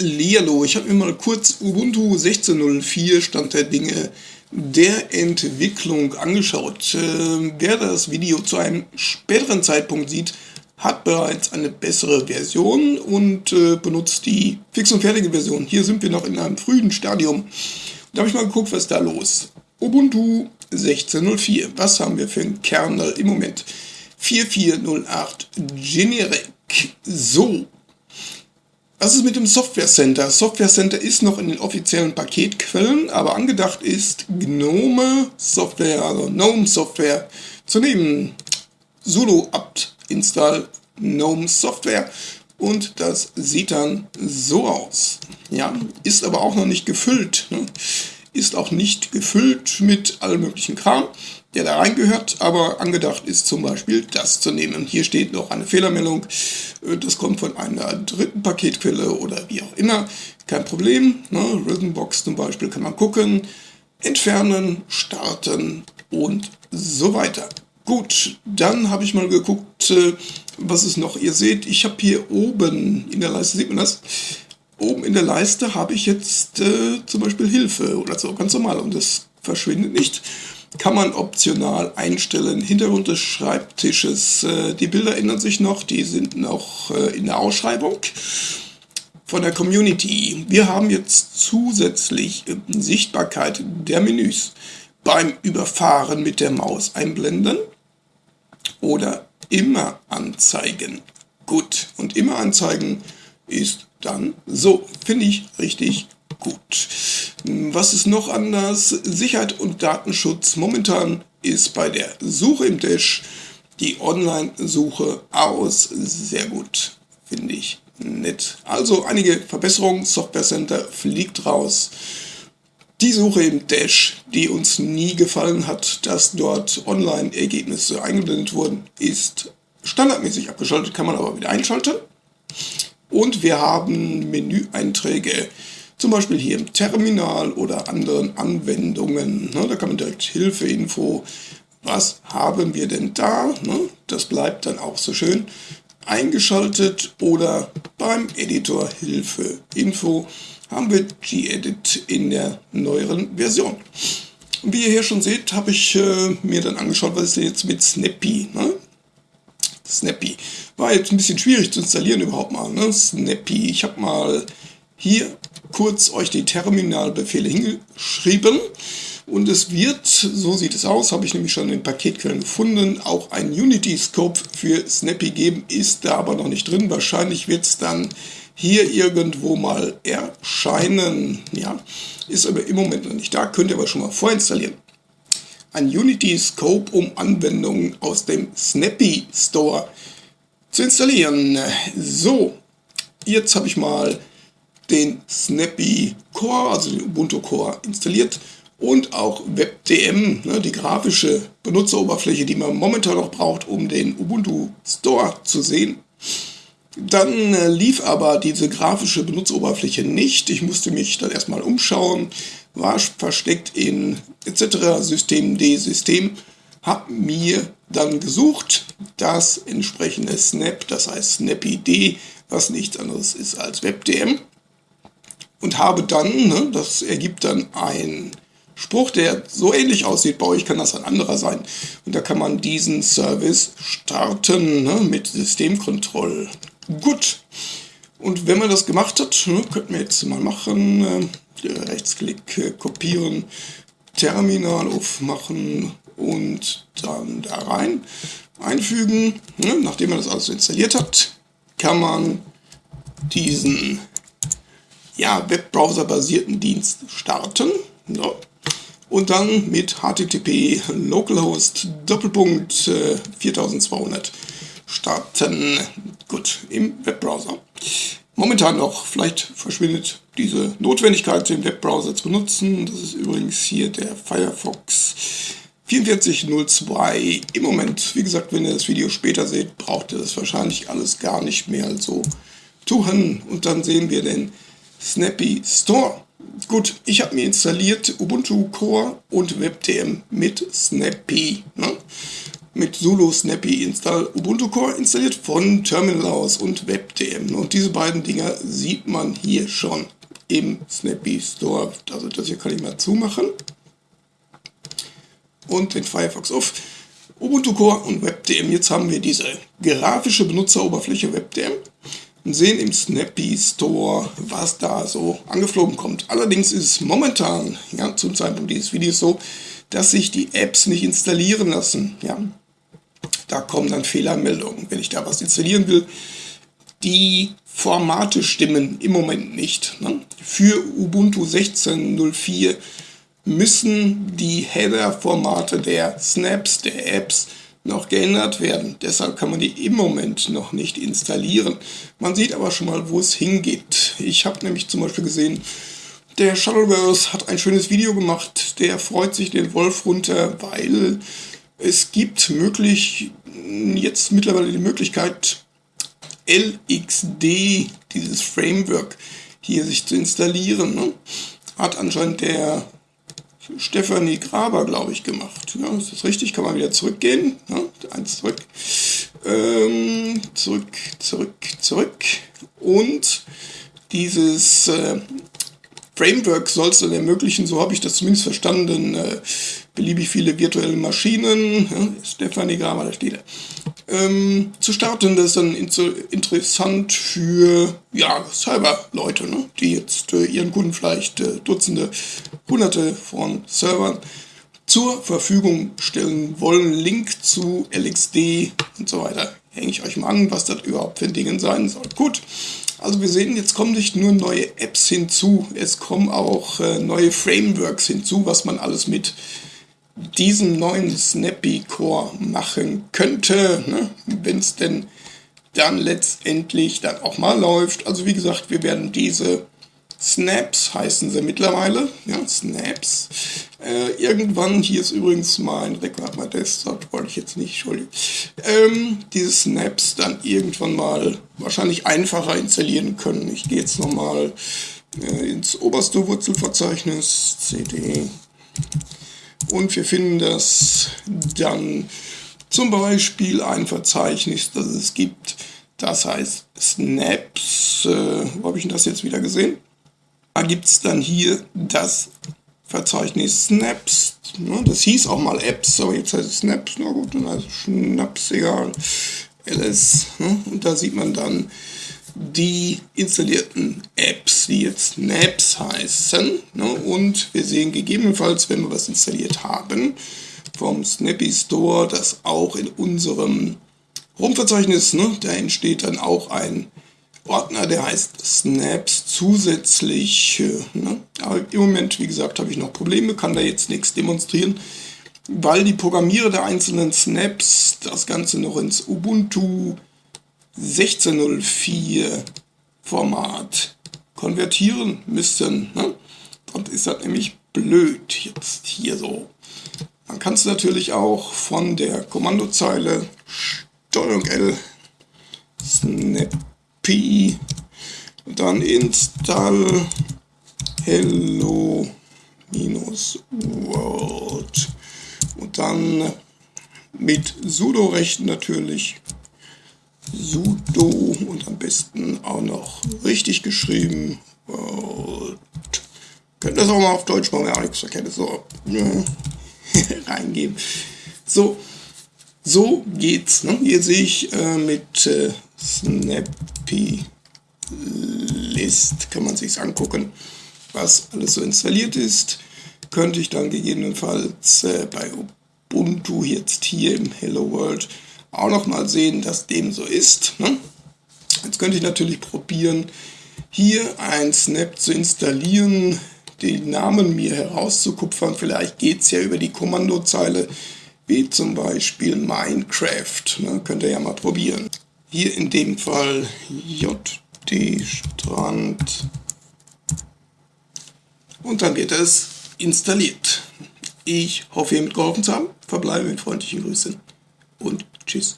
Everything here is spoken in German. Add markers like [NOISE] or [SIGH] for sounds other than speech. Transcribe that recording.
Hallihallo, ich habe mir mal kurz Ubuntu 16.04 Stand der Dinge der Entwicklung angeschaut. Äh, wer das Video zu einem späteren Zeitpunkt sieht, hat bereits eine bessere Version und äh, benutzt die fix und fertige Version. Hier sind wir noch in einem frühen Stadium. Da habe ich mal geguckt, was da los. Ubuntu 16.04, was haben wir für einen Kernel im Moment? 4408 Generic. So, was ist mit dem Software Center? Software Center ist noch in den offiziellen Paketquellen, aber angedacht ist GNOME Software, also GNOME Software zu nehmen. sudo apt install GNOME Software und das sieht dann so aus. Ja, ist aber auch noch nicht gefüllt. Ne? Ist auch nicht gefüllt mit allem möglichen Kram der da reingehört, aber angedacht ist zum Beispiel das zu nehmen. Hier steht noch eine Fehlermeldung, äh, das kommt von einer dritten Paketquelle oder wie auch immer, kein Problem. Ne? Rhythmbox zum Beispiel kann man gucken, entfernen, starten und so weiter. Gut, dann habe ich mal geguckt, äh, was ist noch. Ihr seht, ich habe hier oben in der Leiste, sieht man das? Oben in der Leiste habe ich jetzt äh, zum Beispiel Hilfe oder so, ganz normal und das verschwindet nicht kann man optional einstellen. Hintergrund des Schreibtisches, äh, die Bilder ändern sich noch, die sind noch äh, in der Ausschreibung von der Community. Wir haben jetzt zusätzlich äh, Sichtbarkeit der Menüs beim Überfahren mit der Maus einblenden oder immer anzeigen. Gut, und immer anzeigen ist dann so, finde ich richtig gut. Was ist noch anders? Sicherheit und Datenschutz. Momentan ist bei der Suche im Dash die Online-Suche aus. Sehr gut, finde ich nett. Also einige Verbesserungen. Software Center fliegt raus. Die Suche im Dash, die uns nie gefallen hat, dass dort Online-Ergebnisse eingeblendet wurden, ist standardmäßig abgeschaltet, kann man aber wieder einschalten. Und wir haben Menüeinträge zum Beispiel hier im Terminal oder anderen Anwendungen. Ne, da kann man direkt Hilfeinfo, was haben wir denn da? Ne, das bleibt dann auch so schön eingeschaltet oder beim Editor Hilfe Info haben wir gedit in der neueren Version. Und wie ihr hier schon seht, habe ich äh, mir dann angeschaut, was ist denn jetzt mit Snappy. Ne? Snappy. War jetzt ein bisschen schwierig zu installieren überhaupt mal. Ne? Snappy. Ich habe mal hier kurz euch die Terminalbefehle hingeschrieben. Und es wird, so sieht es aus, habe ich nämlich schon in den Paketquellen gefunden, auch ein Unity-Scope für Snappy geben, ist da aber noch nicht drin. Wahrscheinlich wird es dann hier irgendwo mal erscheinen. Ja, ist aber im Moment noch nicht da, könnt ihr aber schon mal vorinstallieren. Ein Unity-Scope, um Anwendungen aus dem Snappy Store zu installieren. So, jetzt habe ich mal den Snappy Core, also den Ubuntu Core installiert und auch WebDM, ne, die grafische Benutzeroberfläche, die man momentan noch braucht, um den Ubuntu Store zu sehen. Dann äh, lief aber diese grafische Benutzeroberfläche nicht. Ich musste mich dann erstmal umschauen, war versteckt in etc. System D System, habe mir dann gesucht das entsprechende Snap, das heißt SnappyD, was nichts anderes ist als WebDM und habe dann, ne, das ergibt dann ein Spruch, der so ähnlich aussieht, bei euch kann das ein anderer sein. Und da kann man diesen Service starten ne, mit Systemkontroll. Gut. Und wenn man das gemacht hat, ne, könnten wir jetzt mal machen, äh, Rechtsklick äh, kopieren, Terminal aufmachen und dann da rein einfügen. Ne, nachdem man das alles installiert hat, kann man diesen ja, Webbrowser-basierten Dienst starten. Ja. Und dann mit HTTP localhost Doppelpunkt äh, 4200 starten. Gut, im Webbrowser. Momentan noch, vielleicht verschwindet diese Notwendigkeit, den Webbrowser zu benutzen. Das ist übrigens hier der Firefox 4402. Im Moment, wie gesagt, wenn ihr das Video später seht, braucht ihr das wahrscheinlich alles gar nicht mehr so tun. Und dann sehen wir den Snappy Store. Gut, ich habe mir installiert Ubuntu Core und WebDM mit Snappy. Ne? mit sudo snappy install Ubuntu Core installiert von Terminal aus und WebDM. Und diese beiden Dinger sieht man hier schon im Snappy Store. Also das hier kann ich mal zumachen. Und den Firefox auf. Ubuntu Core und WebDM. Jetzt haben wir diese grafische Benutzeroberfläche WebDM und sehen im Snappy Store, was da so angeflogen kommt. Allerdings ist es momentan, ja, zum Zeitpunkt dieses Videos so, dass sich die Apps nicht installieren lassen. Ja. Da kommen dann Fehlermeldungen, wenn ich da was installieren will. Die Formate stimmen im Moment nicht. Ne? Für Ubuntu 16.04 müssen die Header-Formate der Snaps, der Apps, noch geändert werden. Deshalb kann man die im Moment noch nicht installieren. Man sieht aber schon mal, wo es hingeht. Ich habe nämlich zum Beispiel gesehen, der Shuttleverse hat ein schönes Video gemacht. Der freut sich den Wolf runter, weil es gibt möglich jetzt mittlerweile die Möglichkeit, LXD, dieses Framework, hier sich zu installieren. Ne? Hat anscheinend der Stefanie Graber, glaube ich, gemacht. Ja, ist das richtig? Kann man wieder zurückgehen? Ja, eins zurück. Ähm, zurück, zurück, zurück. Und dieses äh, Framework soll es dann ermöglichen, so habe ich das zumindest verstanden, äh, beliebig viele virtuelle Maschinen, ja, Stefanie Graber, da steht er, ähm, zu starten. Das ist dann interessant für ja, Server-Leute, ne, die jetzt äh, ihren Kunden vielleicht äh, Dutzende, Hunderte von Servern zur Verfügung stellen wollen. Link zu LXD und so weiter. Hänge ich euch mal an, was das überhaupt für Dinge sein soll. Gut, also wir sehen, jetzt kommen nicht nur neue Apps hinzu, es kommen auch äh, neue Frameworks hinzu, was man alles mit diesen neuen Snappy Core machen könnte, ne? wenn es denn dann letztendlich dann auch mal läuft. Also wie gesagt, wir werden diese Snaps heißen sie mittlerweile, ja, Snaps. Äh, irgendwann, hier ist übrigens mein Rekord, mein Desktop, wollte ich jetzt nicht, Entschuldigung. Ähm, diese Snaps dann irgendwann mal wahrscheinlich einfacher installieren können. Ich gehe jetzt nochmal äh, ins oberste Wurzelverzeichnis, cd und wir finden das dann zum Beispiel ein Verzeichnis, das es gibt, das heißt Snaps. Äh, wo habe ich das jetzt wieder gesehen? Da gibt es dann hier das Verzeichnis Snaps. Ne? Das hieß auch mal Apps, aber jetzt heißt es Snaps. Na gut, dann heißt es Schnaps, egal. LS. Ne? Und da sieht man dann die installierten Apps, die jetzt Snaps heißen. Ne? Und wir sehen gegebenenfalls, wenn wir was installiert haben, vom Snappy Store, dass auch in unserem Home-Verzeichnis, ne, da entsteht dann auch ein Ordner, der heißt Snaps zusätzlich. Ne? Aber im Moment, wie gesagt, habe ich noch Probleme, kann da jetzt nichts demonstrieren, weil die Programmierer der einzelnen Snaps das Ganze noch ins Ubuntu 16.04 Format konvertieren müssen. Ne? Und ist das nämlich blöd jetzt hier so. Man kann es natürlich auch von der Kommandozeile STRG L snappy dann install hello minus world und dann mit sudo rechten natürlich sudo und am besten auch noch richtig geschrieben. Und könnt das auch mal auf Deutsch machen, ja, nichts verkehrt so ne, [LAUGHS] reingeben. So, so geht's. Ne? Hier sehe ich äh, mit äh, Snappy List, kann man sich angucken, was alles so installiert ist. Könnte ich dann gegebenenfalls äh, bei Ubuntu jetzt hier im Hello World auch noch mal sehen, dass dem so ist. Ne? Jetzt könnte ich natürlich probieren, hier ein Snap zu installieren, den Namen mir herauszukupfern. Vielleicht geht es ja über die Kommandozeile, wie zum Beispiel Minecraft. Ne? Könnt ihr ja mal probieren. Hier in dem Fall JD Strand. Und dann wird es installiert. Ich hoffe, ihr mitgeholfen zu haben. Verbleibe mit freundlichen Grüßen und Tschüss.